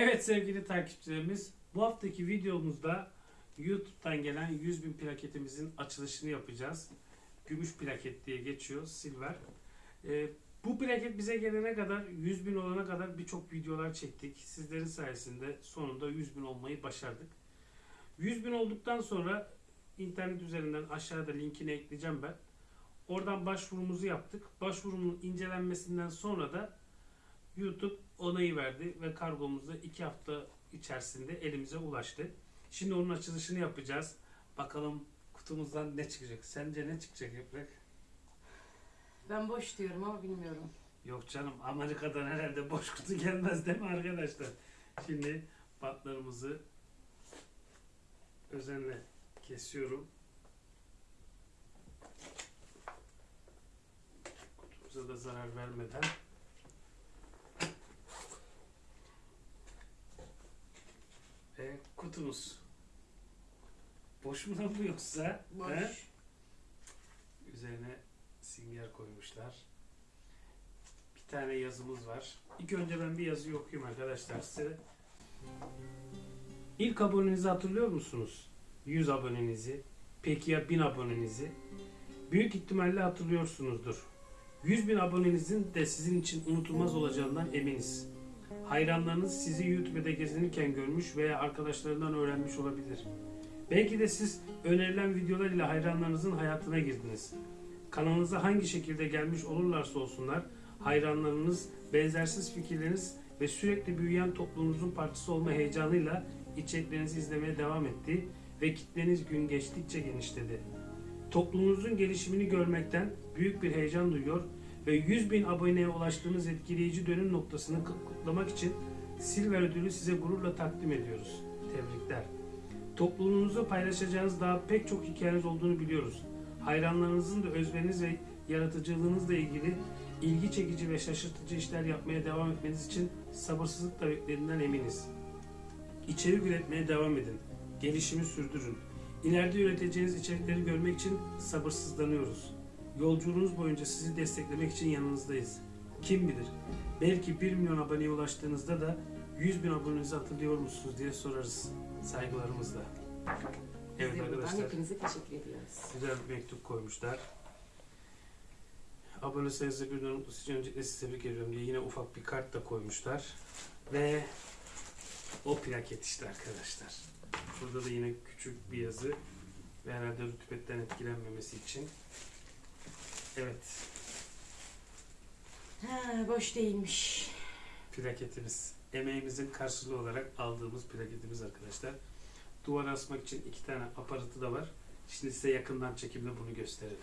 Evet sevgili takipçilerimiz bu haftaki videomuzda YouTube'dan gelen 100 bin plaketimizin açılışını yapacağız. Gümüş plaket diye geçiyor silver. Ee, bu plaket bize gelene kadar 100 bin olana kadar birçok videolar çektik. Sizlerin sayesinde sonunda 100 bin olmayı başardık. 100 bin olduktan sonra internet üzerinden aşağıda linkini ekleyeceğim ben. Oradan başvurumuzu yaptık. Başvurunun incelenmesinden sonra da YouTube onayı verdi ve kargomuz da 2 hafta içerisinde elimize ulaştı. Şimdi onun açılışını yapacağız. Bakalım kutumuzdan ne çıkacak? Sence ne çıkacak Yaprak? Ben boş diyorum ama bilmiyorum. Yok canım Amerika'dan herhalde boş kutu gelmez değil mi arkadaşlar? Şimdi batlarımızı özenle kesiyorum. Kutumuza da zarar vermeden. Ve kutumuz. Boş mu lan bu yoksa? Boş. He? Üzerine singer koymuşlar. Bir tane yazımız var. İlk önce ben bir yazı okuyayım arkadaşlar size. İlk abonenizi hatırlıyor musunuz? 100 abonenizi. Peki ya 1000 abonenizi? Büyük ihtimalle hatırlıyorsunuzdur. 100 bin abonenizin de sizin için unutulmaz olacağından eminiz. Hayranlarınız sizi YouTube'da gezinirken görmüş veya arkadaşlarından öğrenmiş olabilir. Belki de siz önerilen videolar ile hayranlarınızın hayatına girdiniz. Kanalınıza hangi şekilde gelmiş olurlarsa olsunlar, hayranlarınız, benzersiz fikirleriniz ve sürekli büyüyen toplumunuzun parçası olma heyecanıyla içeriklerinizi izlemeye devam etti ve kitleniz gün geçtikçe genişledi. Toplumunuzun gelişimini görmekten büyük bir heyecan duyuyor ve 100 bin aboneye ulaştığınız etkileyici dönüm noktasını kutlamak için Silver ödülü size gururla takdim ediyoruz. Tebrikler. Topluluğunuzu paylaşacağınız daha pek çok hikayeniz olduğunu biliyoruz. Hayranlarınızın da özveriniz ve yaratıcılığınızla ilgili ilgi çekici ve şaşırtıcı işler yapmaya devam etmeniz için sabırsızlıkla beklediğinden eminiz. İçerik üretmeye devam edin. Gelişimi sürdürün. İleride üreteceğiniz içerikleri görmek için sabırsızlanıyoruz. Yolculuğunuz boyunca sizi desteklemek için yanınızdayız. Kim bilir, belki 1 milyon aboneye ulaştığınızda da 100 bin abonenizi hatırlıyor musunuz diye sorarız saygılarımızla. Evet buradan arkadaşlar. hepinize teşekkür ediyoruz. Güzel bir mektup koymuşlar. Abone sayısı bir mutlu için öncelikle sizi tebrik ediyorum diye yine ufak bir kart da koymuşlar. Ve o plaket işte arkadaşlar. Burada da yine küçük bir yazı ve herhalde rütübetten etkilenmemesi için. Evet, Ha, boş değilmiş. plaketimiz. Emeğimizin karşılığı olarak aldığımız plaketimiz arkadaşlar. Duvara asmak için iki tane aparatı da var. Şimdi size yakından çekimle bunu gösterelim.